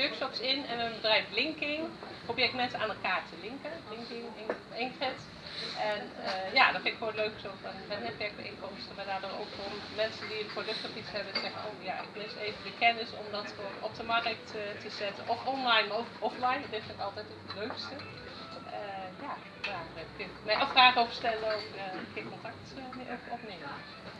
workshops in en mijn bedrijf Linking probeer ik mensen aan elkaar te linken. Linking, Ingrid. En uh, ja, dat vind ik gewoon leuk zo van met netwerkbijeenkomsten, maar daardoor ook om mensen die een product of iets hebben zeggen, oh ja, ik mis even de kennis om dat op de markt eh, te zetten. Of online, of offline, dat vind ik altijd het leukste. Uh, ja, daar kun je mij afvragen over stellen of geen contact opnemen.